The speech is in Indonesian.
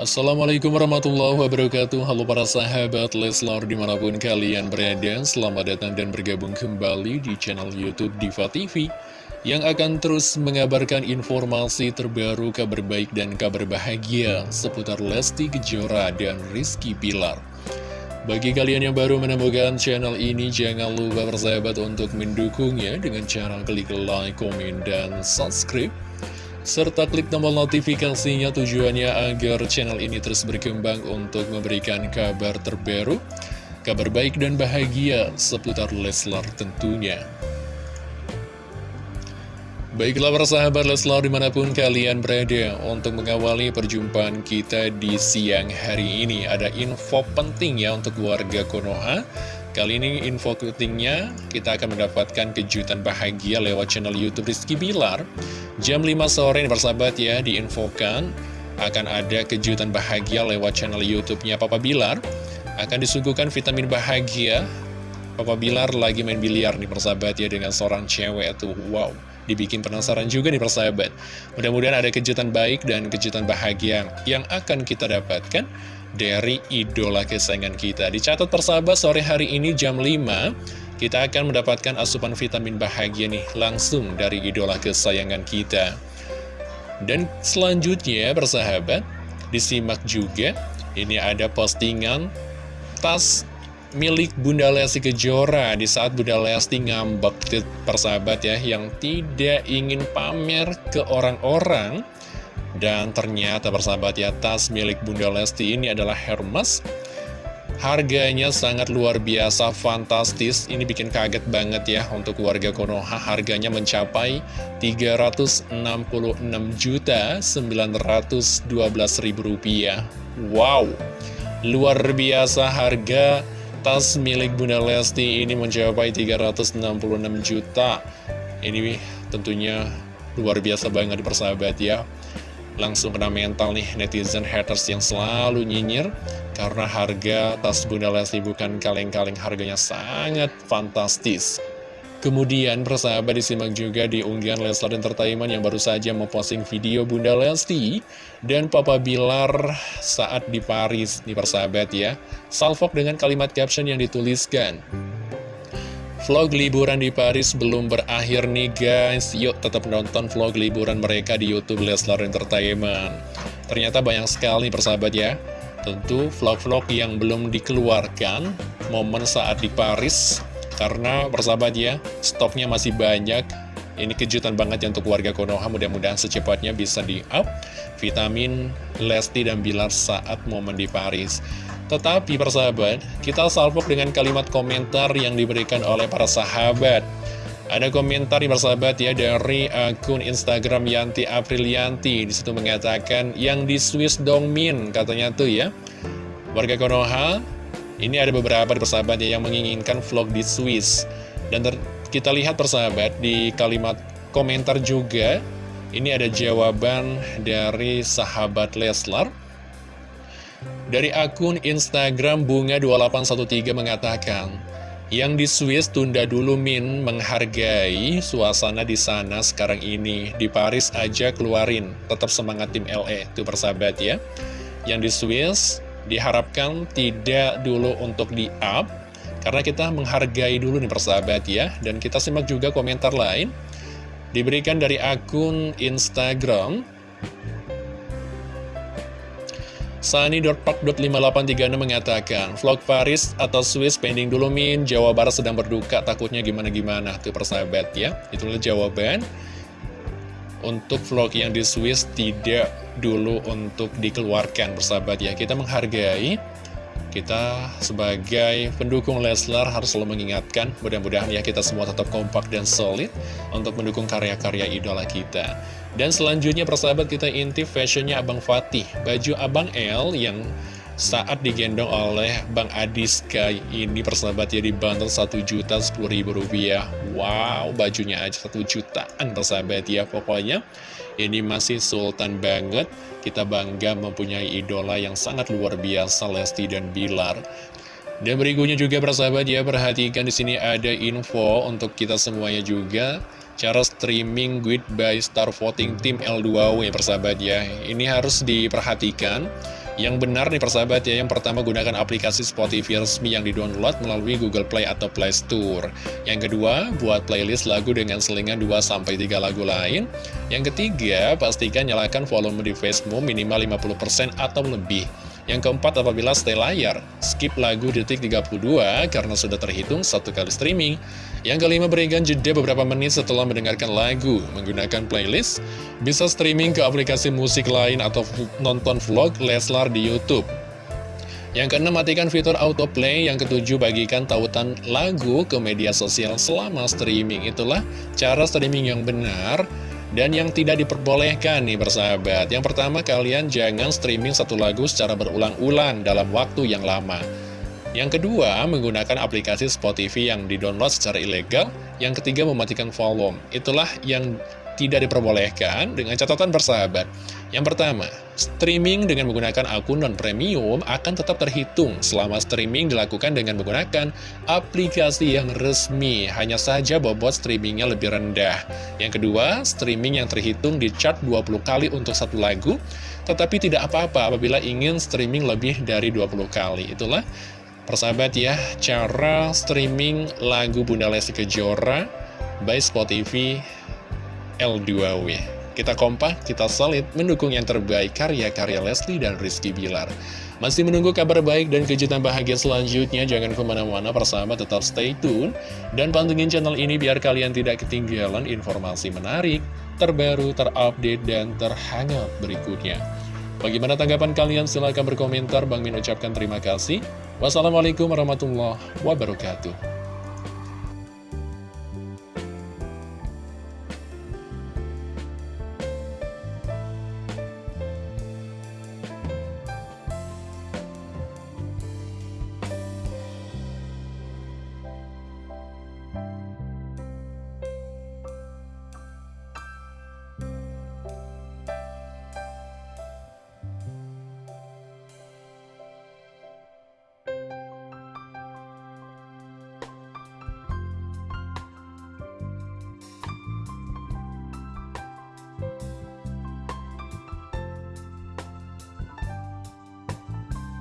Assalamualaikum warahmatullahi wabarakatuh. Halo para sahabat Leslar di mana pun kalian berada Selamat datang dan bergabung kembali di channel Youtube Diva TV Yang akan terus mengabarkan informasi terbaru kabar baik dan kabar bahagia Seputar Lesti Kejora dan Rizky Pilar bagi kalian yang baru menemukan channel ini, jangan lupa bersahabat untuk mendukungnya dengan cara klik like, komen, dan subscribe serta klik tombol notifikasinya tujuannya agar channel ini terus berkembang untuk memberikan kabar terbaru, kabar baik dan bahagia seputar Leslar tentunya. Baiklah para sahabat Leslar di mana pun kalian berada untuk mengawali perjumpaan kita di siang hari ini Ada info penting ya untuk warga Konoha Kali ini info pentingnya kita akan mendapatkan kejutan bahagia lewat channel Youtube Rizky Bilar Jam 5 sore ini persahabat ya diinfokan akan ada kejutan bahagia lewat channel YouTube-nya Papa Bilar. Akan disuguhkan vitamin bahagia. Papa Bilar lagi main biliar nih persahabat ya dengan seorang cewek tuh. Wow, dibikin penasaran juga nih persahabat. Mudah-mudahan ada kejutan baik dan kejutan bahagia yang akan kita dapatkan dari idola kesayangan kita. Dicatat persahabat sore hari ini jam 5 kita akan mendapatkan asupan vitamin bahagia nih langsung dari idola kesayangan kita. Dan selanjutnya persahabat, disimak juga, ini ada postingan tas milik Bunda Lesti Kejora di saat Bunda Lesti ngambek persahabat ya yang tidak ingin pamer ke orang-orang dan ternyata persahabat ya tas milik Bunda Lesti ini adalah Hermes Harganya sangat luar biasa, fantastis. Ini bikin kaget banget ya untuk warga Konoha. Harganya mencapai 366 juta 912 ribu rupiah. Wow, luar biasa harga tas milik Bunda Lesti ini mencapai 366 juta. Ini tentunya luar biasa banget persahabat ya. Langsung kena mental nih netizen haters yang selalu nyinyir karena harga tas Bunda Lesti bukan kaleng-kaleng harganya sangat fantastis. Kemudian persahabat disimak juga di unggahan Leslar Entertainment yang baru saja memposting video Bunda Lesti dan Papa Bilar saat di Paris nih persahabat ya. Salvok dengan kalimat caption yang dituliskan. Vlog liburan di Paris belum berakhir nih guys. Yuk tetap nonton vlog liburan mereka di Youtube Leslar Entertainment. Ternyata banyak sekali persahabat ya. Tentu vlog-vlog yang belum dikeluarkan momen saat di Paris Karena persahabat ya, stoknya masih banyak. Ini kejutan banget ya untuk warga Konoha. Mudah-mudahan secepatnya bisa di-up Vitamin Lesti dan Bilar saat momen di Paris Tetapi persahabat, kita salvok dengan kalimat komentar yang diberikan oleh para sahabat. Ada komentar yang bersahabat ya dari akun Instagram Yanti Aprilianti. Di situ mengatakan yang di Swiss Dongmin katanya tuh ya. Warga Konoha ini ada beberapa persahabat ya yang menginginkan vlog di Swiss. Dan kita lihat persahabat di kalimat komentar juga Ini ada jawaban dari sahabat Leslar Dari akun Instagram Bunga2813 mengatakan yang di Swiss tunda dulu Min menghargai suasana di sana sekarang ini. Di Paris aja keluarin, tetap semangat tim LE. Itu persahabat ya. Yang di Swiss diharapkan tidak dulu untuk di-up. Karena kita menghargai dulu nih persahabat ya. Dan kita simak juga komentar lain. Diberikan dari akun Instagram Sunny.park.5836 mengatakan, Vlog Paris atau Swiss pending dulu Min, Jawa Barat sedang berduka, takutnya gimana-gimana. Tuh persahabat ya, itulah jawaban. Untuk vlog yang di Swiss tidak dulu untuk dikeluarkan persahabat ya. Kita menghargai, kita sebagai pendukung Leslar harus selalu mengingatkan, mudah-mudahan ya kita semua tetap kompak dan solid untuk mendukung karya-karya idola kita. Dan selanjutnya persahabat kita intip fashionnya Abang Fatih. Baju Abang L yang saat digendong oleh Bang Adiska ini persahabat ya dibantu 1 juta 10 ribu rupiah. Wow bajunya aja 1 jutaan persahabat ya. Pokoknya ini masih sultan banget. Kita bangga mempunyai idola yang sangat luar biasa Lesti dan Bilar. Dan berikutnya juga persahabat ya perhatikan di sini ada info untuk kita semuanya juga cara streaming Guide by Star Voting Team L2W persahabat ya ini harus diperhatikan Yang benar nih persahabat ya, yang pertama gunakan aplikasi Spotify resmi yang di-download melalui Google Play atau Play Store. Yang kedua, buat playlist lagu dengan selingan 2-3 lagu lain. Yang ketiga, pastikan nyalakan volume device-mu minimal 50% atau lebih. Yang keempat, apabila stay layar, skip lagu detik 32 karena sudah terhitung satu kali streaming. Yang kelima, berikan jeda beberapa menit setelah mendengarkan lagu. Menggunakan playlist, bisa streaming ke aplikasi musik lain atau nonton vlog Leslar di Youtube. Yang keenam, matikan fitur autoplay. Yang ketujuh, bagikan tautan lagu ke media sosial selama streaming. Itulah cara streaming yang benar dan yang tidak diperbolehkan nih bersahabat. Yang pertama kalian jangan streaming satu lagu secara berulang-ulang dalam waktu yang lama. Yang kedua menggunakan aplikasi Spotify yang didownload secara ilegal. Yang ketiga mematikan volume. Itulah yang tidak diperbolehkan dengan catatan bersahabat. Yang pertama, streaming dengan menggunakan akun non-premium akan tetap terhitung selama streaming dilakukan dengan menggunakan aplikasi yang resmi. Hanya saja bobot streamingnya lebih rendah. Yang kedua, streaming yang terhitung di chart 20 kali untuk satu lagu, tetapi tidak apa-apa apabila ingin streaming lebih dari 20 kali. Itulah persahabat ya, cara streaming lagu Bunda Lesti Kejora by Spotify L2W. Kita kompak, kita solid, mendukung yang terbaik karya-karya Leslie dan Rizky Bilar. Masih menunggu kabar baik dan kejutan bahagia selanjutnya, jangan ke mana-mana bersama tetap stay tune. Dan pantengin channel ini biar kalian tidak ketinggalan informasi menarik, terbaru, terupdate, dan terhangat berikutnya. Bagaimana tanggapan kalian? Silahkan berkomentar. Bang Min ucapkan terima kasih. Wassalamualaikum warahmatullahi wabarakatuh.